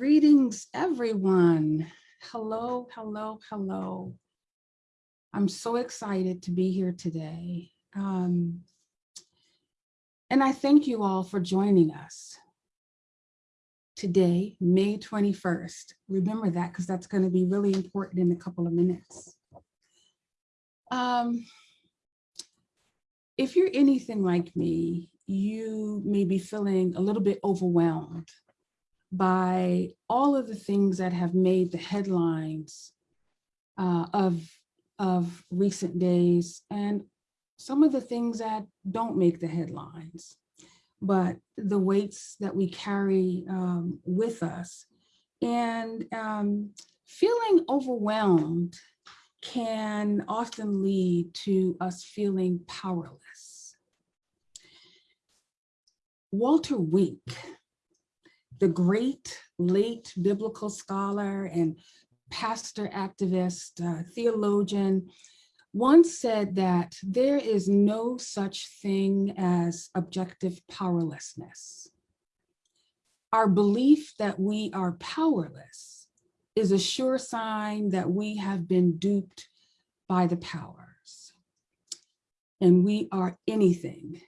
Greetings, everyone. Hello, hello, hello. I'm so excited to be here today. Um, and I thank you all for joining us. Today, May 21st. Remember that because that's going to be really important in a couple of minutes. Um, if you're anything like me, you may be feeling a little bit overwhelmed by all of the things that have made the headlines uh, of, of recent days and some of the things that don't make the headlines, but the weights that we carry um, with us. And um, feeling overwhelmed can often lead to us feeling powerless. Walter Wink, the great late biblical scholar and pastor activist, uh, theologian, once said that there is no such thing as objective powerlessness. Our belief that we are powerless is a sure sign that we have been duped by the powers. And we are anything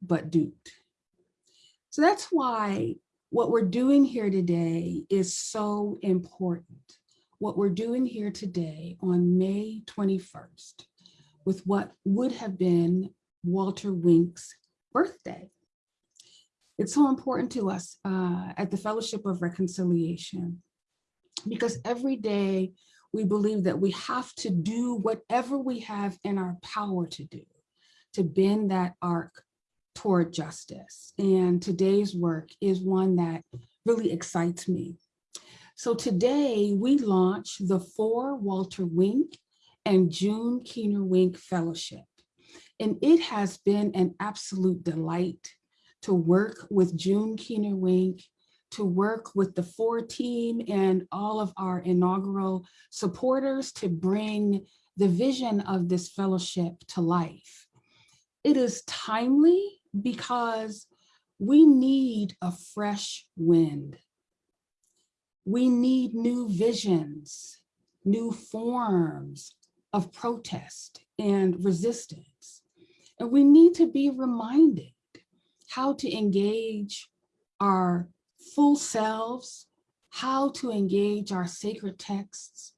but duped. So that's why what we're doing here today is so important. What we're doing here today on May 21st with what would have been Walter Wink's birthday. It's so important to us uh, at the Fellowship of Reconciliation because every day we believe that we have to do whatever we have in our power to do to bend that arc toward justice. And today's work is one that really excites me. So today we launch the For Walter Wink and June Keener Wink Fellowship. And it has been an absolute delight to work with June Keener Wink, to work with the FOR team and all of our inaugural supporters to bring the vision of this fellowship to life. It is timely because we need a fresh wind. We need new visions, new forms of protest and resistance. And we need to be reminded how to engage our full selves, how to engage our sacred texts,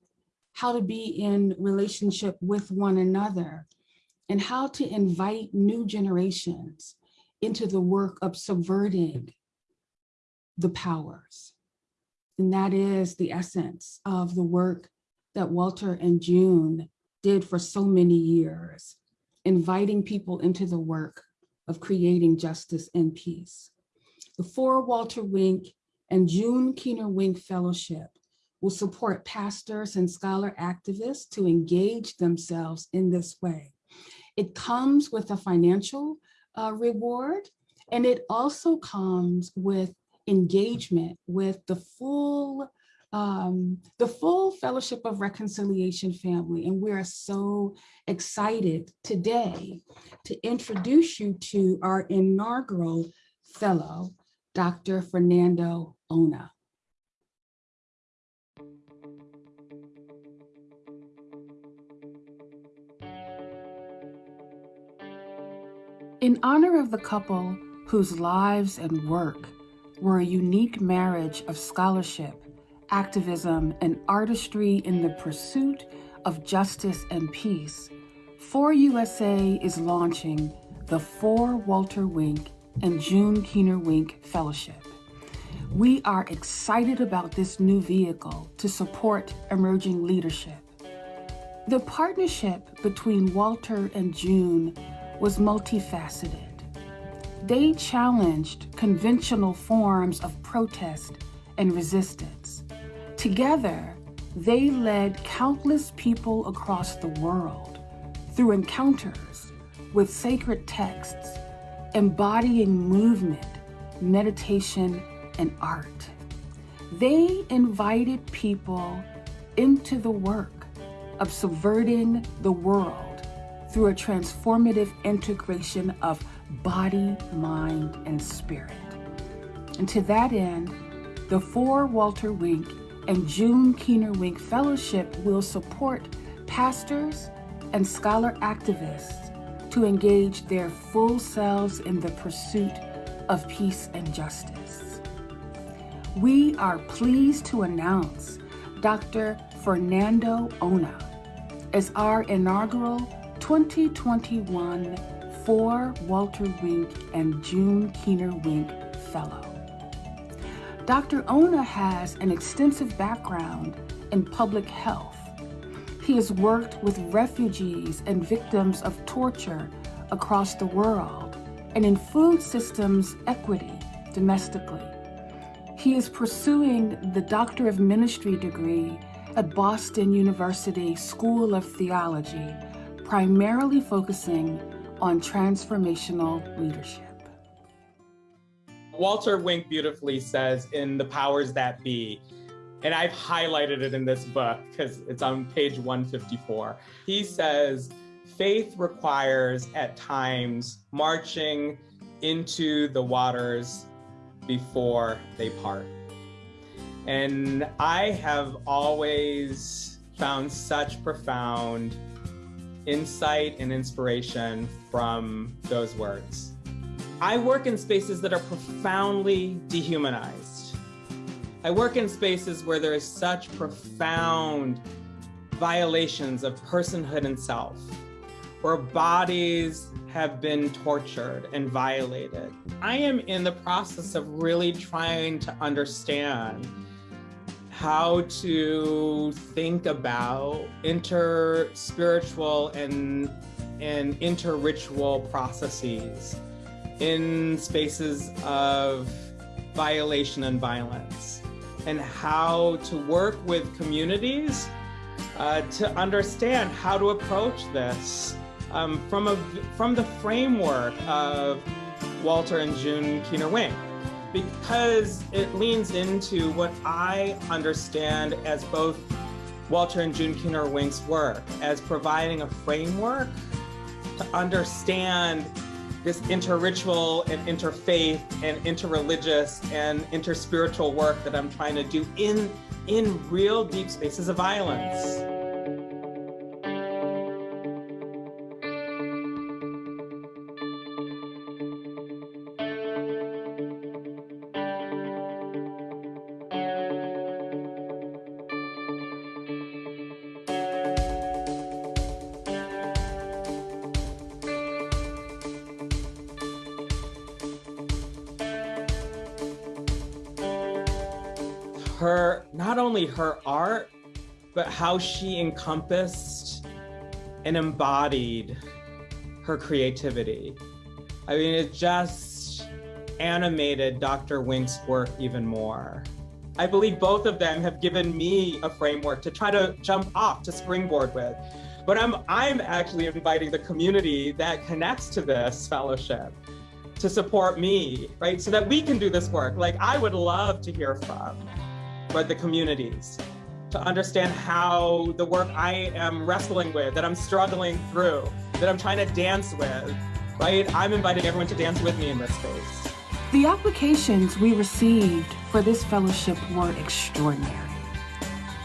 how to be in relationship with one another, and how to invite new generations into the work of subverting the powers. And that is the essence of the work that Walter and June did for so many years, inviting people into the work of creating justice and peace. The For Walter Wink and June Keener Wink Fellowship will support pastors and scholar activists to engage themselves in this way. It comes with a financial uh, reward. And it also comes with engagement with the full um, the full Fellowship of Reconciliation family. And we are so excited today to introduce you to our inaugural fellow, Dr. Fernando Ona. In honor of the couple whose lives and work were a unique marriage of scholarship, activism, and artistry in the pursuit of justice and peace, For USA is launching the For Walter Wink and June Keener Wink Fellowship. We are excited about this new vehicle to support emerging leadership. The partnership between Walter and June was multifaceted. They challenged conventional forms of protest and resistance. Together, they led countless people across the world through encounters with sacred texts, embodying movement, meditation, and art. They invited people into the work of subverting the world through a transformative integration of body, mind, and spirit. And to that end, the For Walter Wink and June Keener Wink Fellowship will support pastors and scholar activists to engage their full selves in the pursuit of peace and justice. We are pleased to announce Dr. Fernando Ona as our inaugural 2021 For Walter Wink and June Keener Wink Fellow. Dr. Ona has an extensive background in public health. He has worked with refugees and victims of torture across the world and in food systems equity domestically. He is pursuing the Doctor of Ministry degree at Boston University School of Theology, primarily focusing on transformational leadership. Walter Wink beautifully says in The Powers That Be, and I've highlighted it in this book because it's on page 154. He says, faith requires at times marching into the waters before they part. And I have always found such profound insight and inspiration from those words. I work in spaces that are profoundly dehumanized. I work in spaces where there is such profound violations of personhood and self, where bodies have been tortured and violated. I am in the process of really trying to understand how to think about inter-spiritual and, and inter-ritual processes in spaces of violation and violence and how to work with communities uh, to understand how to approach this um, from, a, from the framework of Walter and June Keener Wink because it leans into what I understand as both Walter and June Keener Wink's work as providing a framework to understand this interritual and interfaith and interreligious and interspiritual work that I'm trying to do in, in real deep spaces of violence. Only her art, but how she encompassed and embodied her creativity. I mean, it just animated Dr. Wink's work even more. I believe both of them have given me a framework to try to jump off, to springboard with. But I'm, I'm actually inviting the community that connects to this fellowship to support me, right? So that we can do this work. Like I would love to hear from but the communities to understand how the work I am wrestling with, that I'm struggling through, that I'm trying to dance with, right? I'm inviting everyone to dance with me in this space. The applications we received for this fellowship were extraordinary.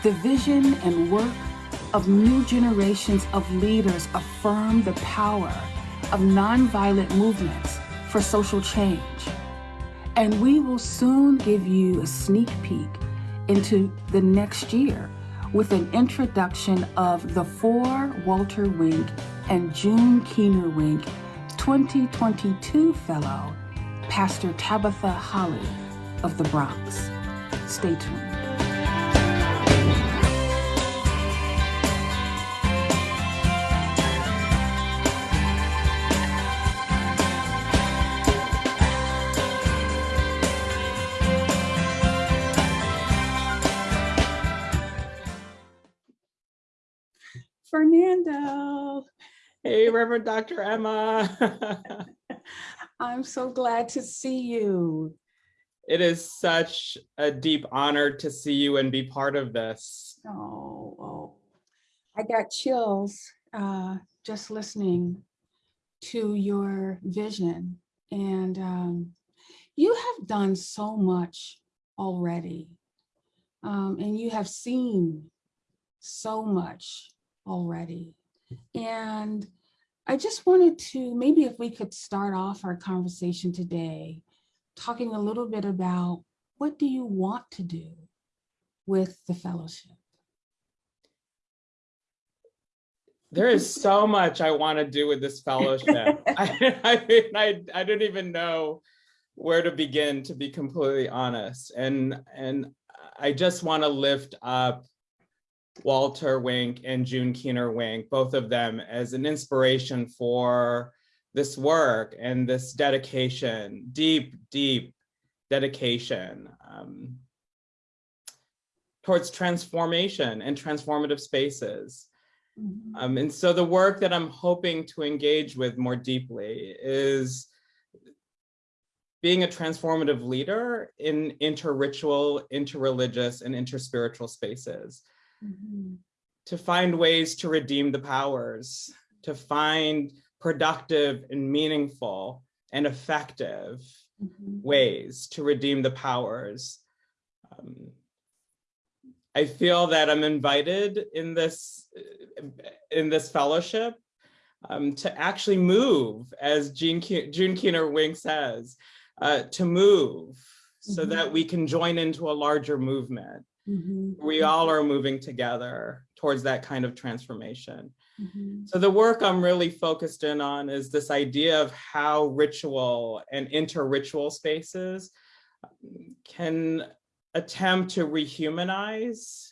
The vision and work of new generations of leaders affirm the power of nonviolent movements for social change. And we will soon give you a sneak peek into the next year with an introduction of the FOR Walter Wink and June Keener Wink 2022 Fellow, Pastor Tabitha Holly of the Bronx. Stay tuned. Hey, Reverend Dr. Emma. I'm so glad to see you. It is such a deep honor to see you and be part of this. Oh, oh. I got chills uh, just listening to your vision. And um, you have done so much already. Um, and you have seen so much already. And I just wanted to, maybe if we could start off our conversation today, talking a little bit about what do you want to do with the fellowship? There is so much I want to do with this fellowship. I, I mean, I, I don't even know where to begin, to be completely honest. And, and I just want to lift up Walter Wink and June Keener Wink, both of them as an inspiration for this work and this dedication, deep, deep dedication um, towards transformation and transformative spaces. Mhm. Um, and so the work that I'm hoping to engage with more deeply is being a transformative leader in interritual, interreligious, and interspiritual spaces To find ways to redeem the powers, to find productive and meaningful and effective Mhm. ways to redeem the powers. Um, I feel that I'm invited in this in this fellowship um, to actually move, as Jean Ke June Keener Wink says, uh, to move so Mhm. that we can join into a larger movement. Mhm. We all are moving together towards that kind of transformation. Mhm. So the work I'm really focused in on is this idea of how ritual and inter-ritual spaces um, can attempt to rehumanize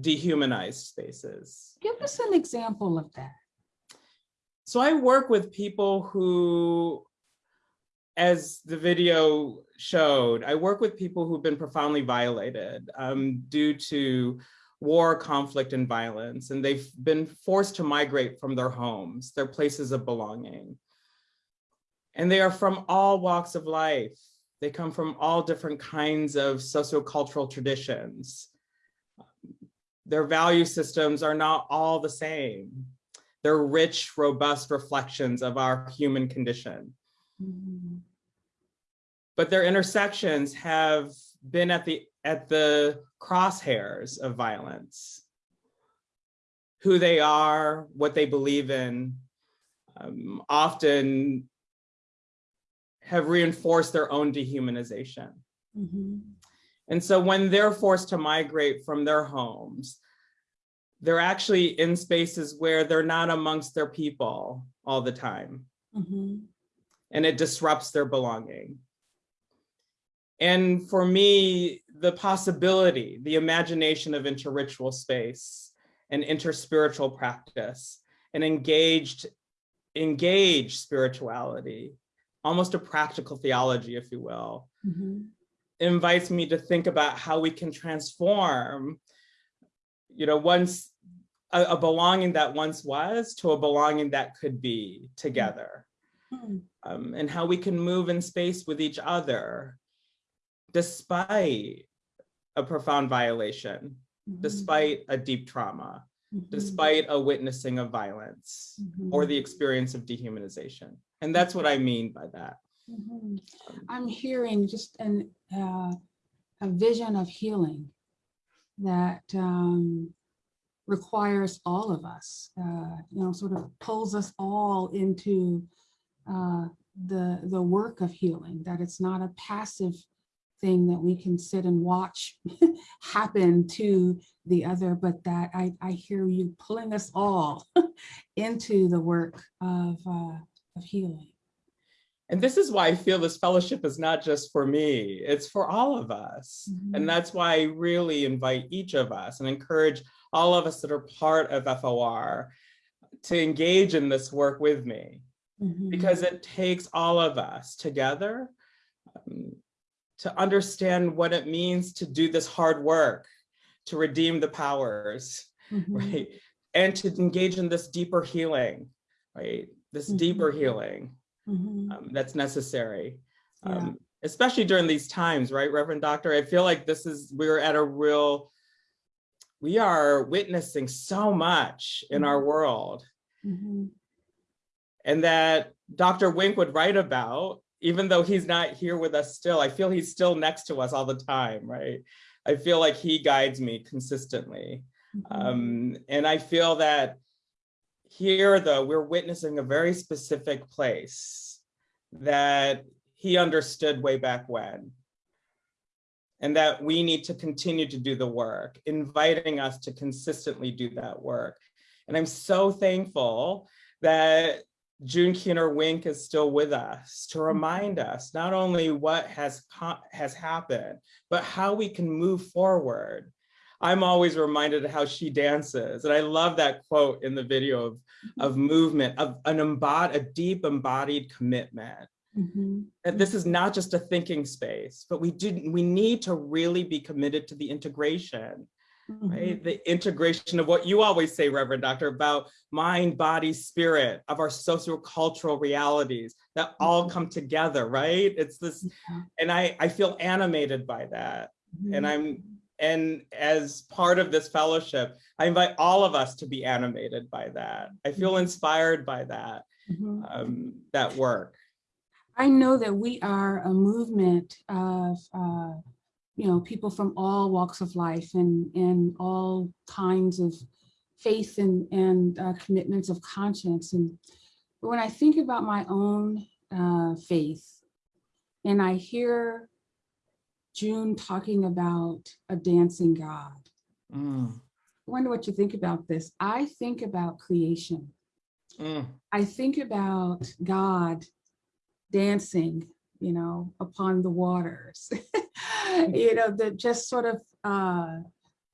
dehumanized spaces. Give us an example of that. So I work with people who, as the video showed, I work with people who've been profoundly violated um, due to war, conflict, and violence, and they've been forced to migrate from their homes, their places of belonging. And they are from all walks of life. They come from all different kinds of sociocultural traditions. Their value systems are not all the same. They're rich, robust reflections of our human condition. Mhm. But their intersections have been at the at the crosshairs of violence. Who they are, what they believe in, um, often have reinforced their own dehumanization. Mhm. And so when they're forced to migrate from their homes, they're actually in spaces where they're not amongst their people all the time. Mhm. and it disrupts their belonging. And for me, the possibility, the imagination of interritual space and interspiritual practice and engaged, engaged spirituality, almost a practical theology, if you will, Mhm. invites me to think about how we can transform, you know, once a, a belonging that once was to a belonging that could be together Mhm. um, and how we can move in space with each other despite a profound violation, Mhm. despite a deep trauma, Mhm. despite a witnessing of violence or Mhm. the experience of dehumanization. And that's what I mean by that. Mhm. I'm hearing just an, uh, a vision of healing that um, requires all of us, uh, you know, sort of pulls us all into uh, the, the work of healing, that it's not a passive thing that we can sit and watch happen to the other, but that I, I hear you pulling us all into the work of, uh, of healing. And this is why I feel this fellowship is not just for me, it's for all of us. Mhm. And that's why I really invite each of us and encourage all of us that are part of FOR to engage in this work with me Mhm. because it takes all of us together um, to understand what it means to do this hard work, to redeem the powers, Mhm. right? And to engage in this deeper healing, right? This deeper Mhm. healing Mhm. um, that's necessary, Yeah. um, especially during these times, right, Reverend Doctor? I feel like this is, we're at a real, we are witnessing so much in our world Mhm. and that Dr. Wink would write about even though he's not here with us still, I feel he's still next to us all the time, right? I feel like he guides me consistently. Mhm. Um, and I feel that here, though, we're witnessing a very specific place that he understood way back when. And that we need to continue to do the work, inviting us to consistently do that work. And I'm so thankful that June Keener Wink is still with us to remind us not only what has has happened, but how we can move forward. I'm always reminded of how she dances. And I love that quote in the video of, of movement, of an embod, a deep embodied commitment. Mhm. That this is not just a thinking space, but we do we need to really be committed to the integration, right? Mhm. The integration of what you always say, Reverend Doctor, about mind, body, spirit, of our sociocultural realities that all Mhm. come together, right? It's this, and I, I feel animated by that. And Mhm. I'm, and as part of this fellowship, I invite all of us to be animated by that. I feel inspired by that, um, that work. I know that we are a movement of, uh, you know, people from all walks of life and, and all kinds of faith and, and uh, commitments of conscience. And when I think about my own uh, faith and I hear June talking about a dancing God, Mm, I wonder what you think about this. I think about creation. mm, I think about God dancing, you know, upon the waters, you know, the just sort of, uh,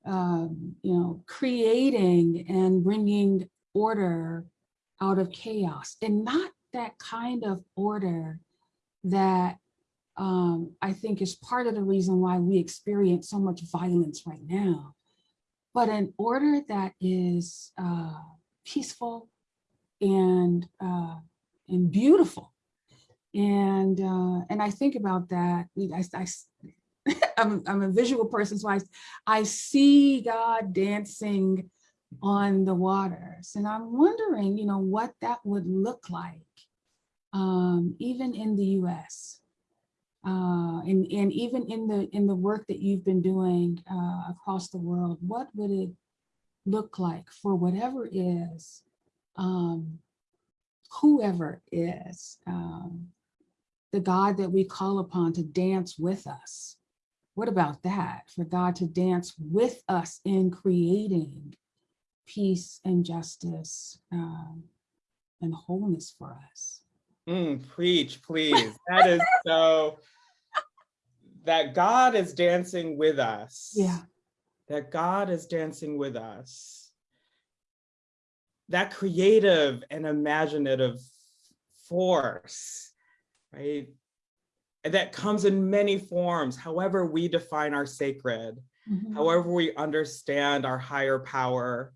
um, you know, creating and bringing order out of chaos and not that kind of order that um, I think is part of the reason why we experience so much violence right now, but an order that is uh, peaceful and uh, and beautiful. And uh, and I think about that. I, I, I'm, I'm a visual person, so I, I see God dancing on the waters. And I'm wondering, you know, what that would look like, um, even in the US. Uh, and, and even in the in the work that you've been doing uh, across the world, what would it look like for whatever is, um, whoever is, um, the God that we call upon to dance with us? What about that? For God to dance with us in creating peace and justice um, and wholeness for us. mm, preach, please. That is so, that God is dancing with us. Yeah. That God is dancing with us. That creative and imaginative force, right? And that comes in many forms, however we define our sacred, Mhm. however we understand our higher power,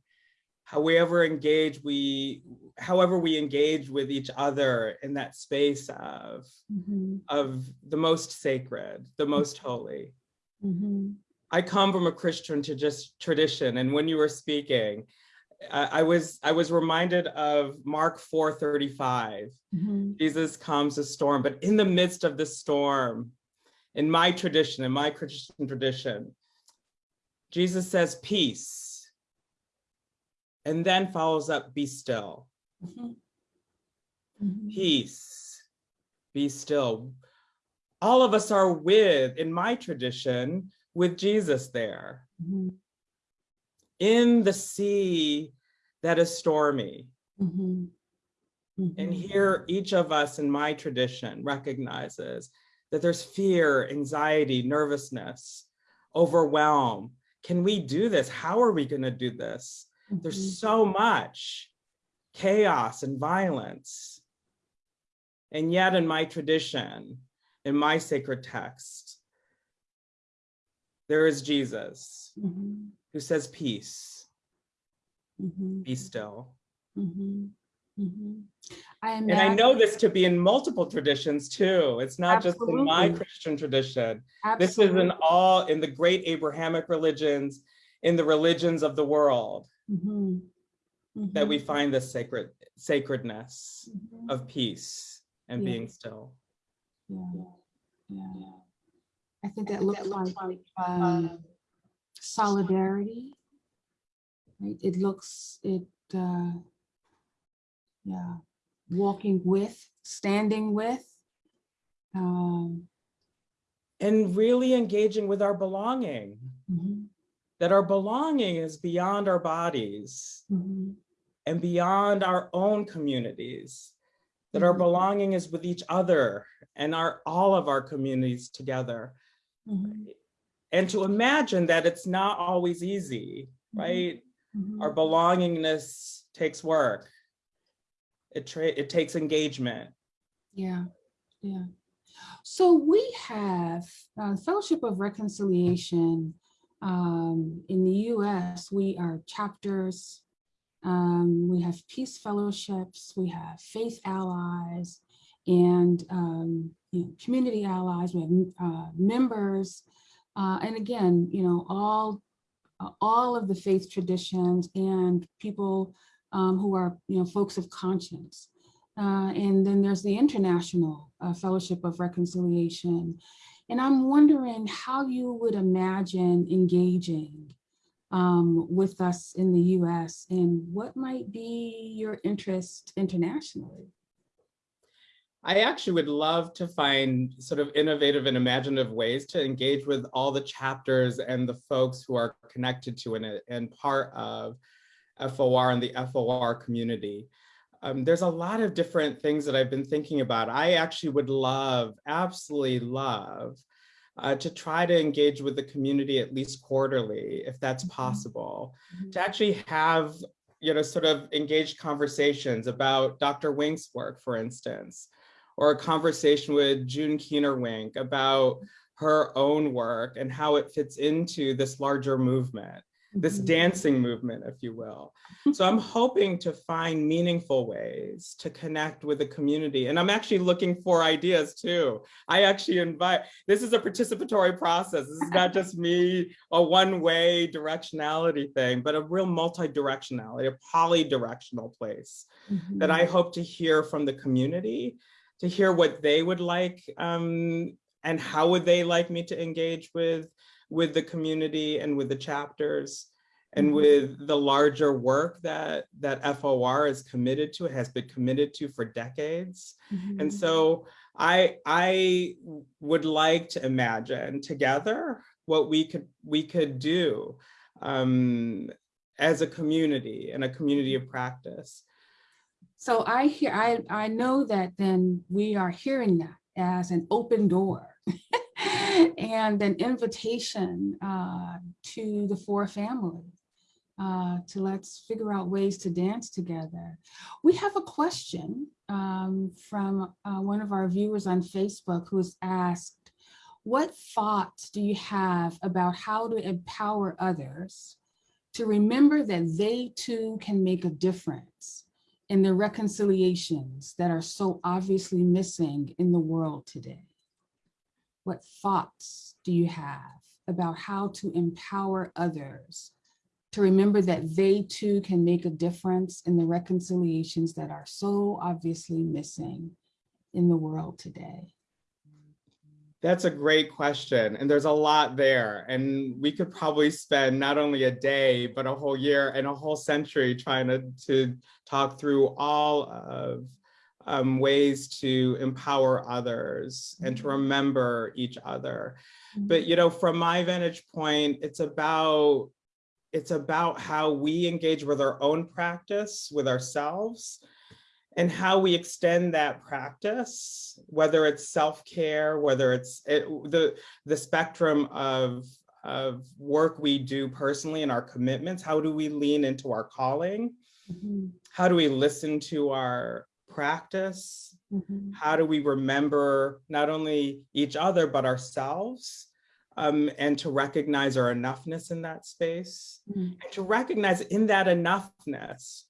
however engage we, however we engage with each other in that space of, Mhm. of the most sacred, the most holy. Mhm. I come from a Christian to just tradition, and when you were speaking, I, I was I was reminded of Mark 4:35. Mhm. Jesus calms a storm, but in the midst of the storm, in my tradition, in my Christian tradition, Jesus says peace, and then follows up, be still. Mhm. Mhm. Peace, be still. All of us are with, in my tradition, with Jesus there. Mhm. In the sea that is stormy. Mhm. And Mhm. here, each of us in my tradition recognizes that there's fear, anxiety, nervousness, overwhelm. Can we do this? How are we going to do this? Mhm. There's so much chaos and violence. And yet, in my tradition, in my sacred text, there is Jesus Mhm. Who says, Peace, Mhm. be still. Mhm. Mhm. I And I know this to be in multiple traditions too. It's not just in my Christian tradition. This is in all, in the great Abrahamic religions, in the religions of the world, Mhm. that we find this sacred sacredness Mhm. of peace and Yeah. being still. yeah, yeah. I think that looks like um, solidarity. Right, it looks, it, uh, yeah, walking with, standing with. Um, And really engaging with our belonging, mhm, that our belonging is beyond our bodies mhm, and beyond our own communities. That our Mhm. belonging is with each other and our, all of our communities together. mhm, And to imagine that it's not always easy, Mhm. right? mhm. Our belongingness takes work. It, it takes engagement. Yeah, yeah. So we have uh, Fellowship of Reconciliation um, in the US. We are chapters. Um, we have peace fellowships. We have faith allies and um, you know, community allies. We have uh, members. Uh, and again, you know, all uh, all of the faith traditions and people um, who are, you know, folks of conscience. Uh, and then there's the International uh, Fellowship of Reconciliation. And I'm wondering how you would imagine engaging um, with us in the US and what might be your interest internationally? I actually would love to find sort of innovative and imaginative ways to engage with all the chapters and the folks who are connected to it and part of FOR and the FOR community. Um, there's a lot of different things that I've been thinking about. I actually would love, absolutely love, uh, to try to engage with the community at least quarterly, if that's Mhm. possible, Mhm. to actually have, you know, sort of engaged conversations about Dr. Wink's work, for instance, or a conversation with June Keener Wink about her own work and how it fits into this larger movement, this Mhm. dancing movement, if you will. So I'm hoping to find meaningful ways to connect with the community. And I'm actually looking for ideas too. I actually invite, this is a participatory process. This is not just me, a one-way directionality thing, but a real multi-directionality, a poly-directional place that Mhm. I hope to hear from the community, to hear what they would like um, and how would they like me to engage with, with the community and with the chapters and Mhm. with the larger work that, that FOR is committed to, has been committed to for decades. Mhm. And so I, I would like to imagine together what we could, we could do um, as a community and a community of practice. So I hear, I, I know that then we are hearing that as an open door and an invitation uh, to the FOR family uh, to let's figure out ways to dance together. We have a question um, from uh, one of our viewers on Facebook who's asked, what thoughts do you have about how to empower others to remember that they too can make a difference in the reconciliations that are so obviously missing in the world today? What thoughts do you have about how to empower others to remember that they too can make a difference in the reconciliations that are so obviously missing in the world today? That's a great question. And there's a lot there. And we could probably spend not only a day, but a whole year and a whole century trying to, to talk through all of um, ways to empower others and to remember each other. But, you know, from my vantage point, it's about it's about how we engage with our own practice, with ourselves, and how we extend that practice, whether it's self-care, whether it's it, the, the spectrum of, of work we do personally and our commitments, how do we lean into our calling? Mhm, How do we listen to our practice? mhm, How do we remember not only each other, but ourselves? Um, and to recognize our enoughness in that space mhm, and to recognize in that enoughness,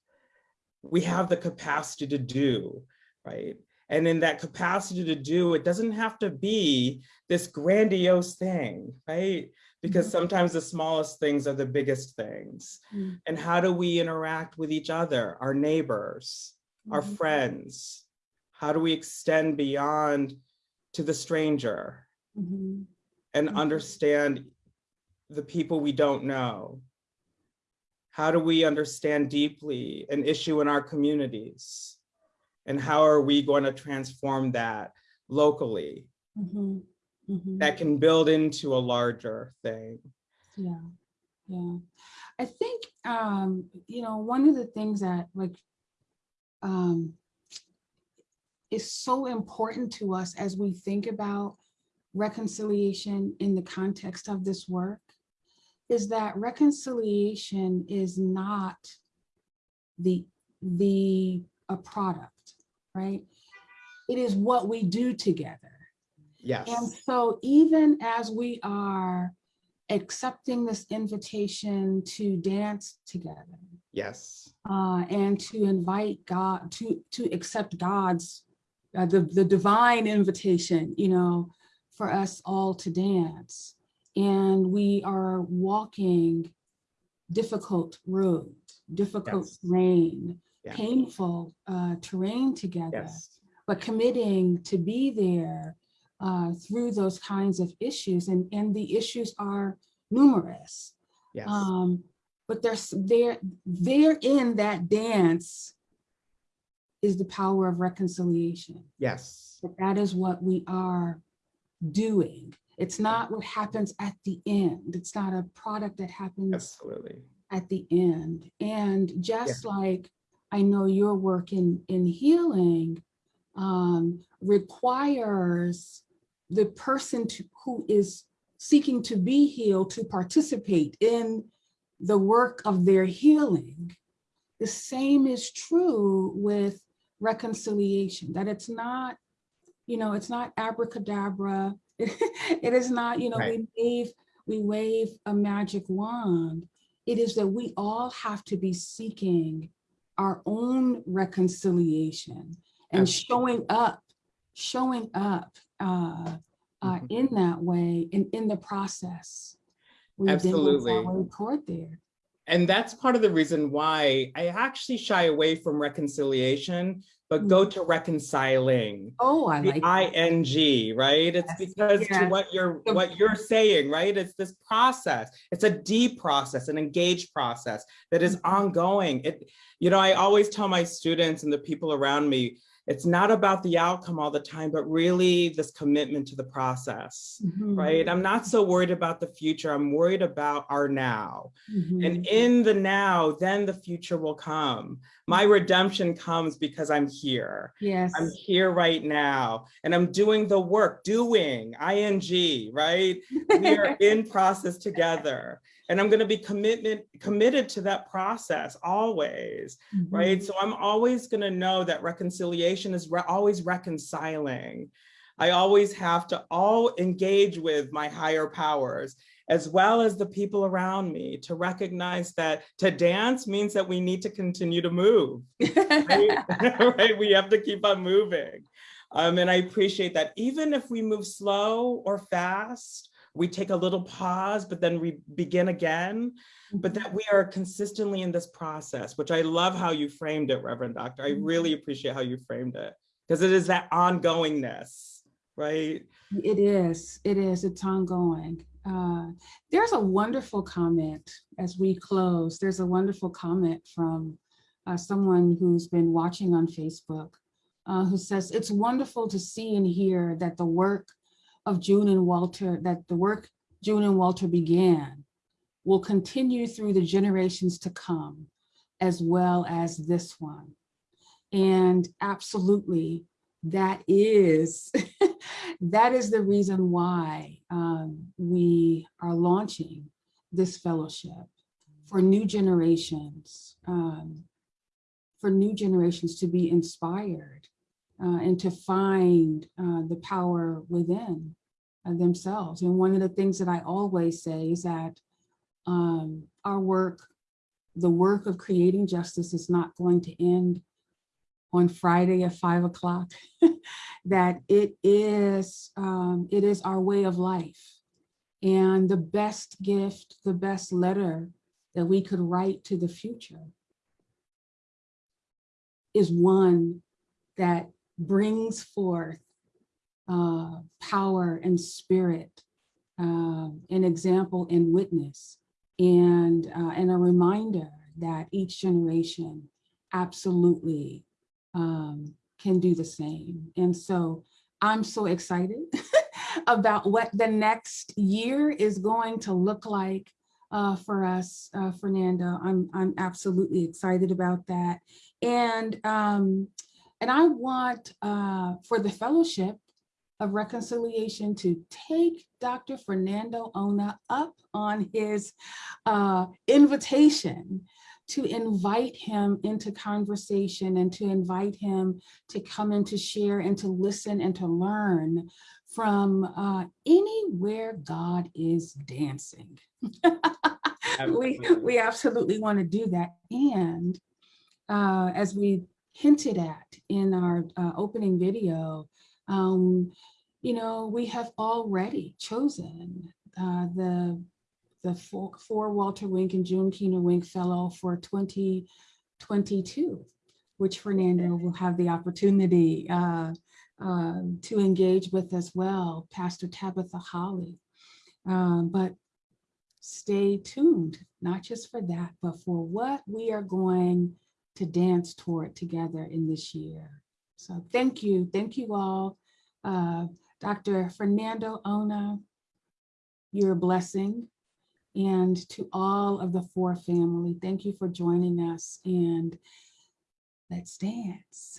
we have the capacity to do, right? And in that capacity to do, it doesn't have to be this grandiose thing, right? Because sometimes the smallest things are the biggest things. mhm, And how do we interact with each other, our neighbors, our mhm. friends? How do we extend beyond to the stranger Mhm. and Mhm. understand the people we don't know? How do we understand deeply an issue in our communities? And how are we going to transform that locally Mhm. Mhm. that can build into a larger thing? Yeah, yeah. I think, um, you know, one of the things that like, um, is so important to us as we think about reconciliation in the context of this work is that reconciliation is not the, the, a product, right? It is what we do together. Yes. And so even as we are accepting this invitation to dance together yes, uh, and to invite God, to, to accept God's, uh, the, the divine invitation, you know, for us all to dance. And we are walking difficult road, difficult Yes. terrain, Yeah. painful uh, terrain together yes, but committing to be there uh, through those kinds of issues. And, and the issues are numerous. yes, Um, but there's there, there in that dance is the power of reconciliation. yes, That that is what we are doing. It's not what happens at the end. It's not a product that happens absolutely. at the end. And just like I know your work in, in healing um, requires the person to, who is seeking to be healed to participate in the work of their healing. The same is true with reconciliation, that it's not, you know, it's not abracadabra. It is not, you know, we wave, we wave a magic wand. It is that we all have to be seeking our own reconciliation and Absolutely. showing up, showing up uh, uh, Mhm. in that way and in the process. we dance our Absolutely. way Toward there. And that's part of the reason why I actually shy away from reconciliation, but go to reconciling. Oh, I The like. I that. Right? It's Yes, because to what you're what you're saying, right? It's this process. It's a deep process, an engaged process that is Mhm. ongoing. It, you know, I always tell my students and the people around me, it's not about the outcome all the time, but really this commitment to the process, Mhm, right? I'm not so worried about the future. I'm worried about our now. mhm. And in the now, then the future will come. My redemption comes because I'm here. Yes. I'm here right now and I'm doing the work, doing, ing, right? We are in process together. And I'm going to be commitment committed to that process always, right? Mhm. So I'm always going to know that reconciliation is re- always reconciling. I always have to all engage with my higher powers as well as the people around me to recognize that to dance means that we need to continue to move right? right? We have to keep on moving. Um, and I appreciate that. Even if we move slow or fast, we take a little pause, but then we begin again, but that we are consistently in this process, which I love how you framed it, Reverend Doctor. I really appreciate how you framed it because it is that ongoingness, right? It is, it is, it's ongoing. Uh, There's a wonderful comment as we close. There's a wonderful comment from uh, someone who's been watching on Facebook uh, who says, it's wonderful to see and hear that the work of June and Walter, that the work June and Walter began will continue through the generations to come, as well as this one. And absolutely, that is, that is the reason why um, we are launching this fellowship for new generations, um, for new generations to be inspired uh, and to find uh, the power within uh, themselves. And one of the things that I always say is that um, our work, the work of creating justice is not going to end on Friday at five o'clock, that it is, um, it is our way of life. And the best gift, the best letter that we could write to the future is one that brings forth uh, power and spirit, uh, an example and witness, and, uh, and a reminder that each generation absolutely um, can do the same. And so I'm so excited about what the next year is going to look like uh, for us, uh, Fernando. I'm, I'm absolutely excited about that. And, um, and I want uh, for the Fellowship of Reconciliation to take Dr. Fernando Ona up on his uh, invitation to invite him into conversation and to invite him to come and to share and to listen and to learn from uh, anywhere God is dancing. we, Absolutely. we absolutely want to do that. And uh, as we hinted at in our uh, opening video, um, you know, we have already chosen uh, the the FOR, FOR Walter Wink and June Keener Wink Fellow for 2022, which Fernando will have the opportunity uh, uh, to engage with as well, Pastor Tabitha Holly. Um, but stay tuned, not just for that, but for what we are going to dance toward together in this year. So thank you. Thank you all. Uh, Dr. Fernando Ona, you're a blessing. And to all of the FOR family, thank you for joining us and let's dance.